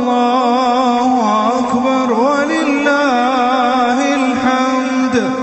الله أكبر ولله الحمد.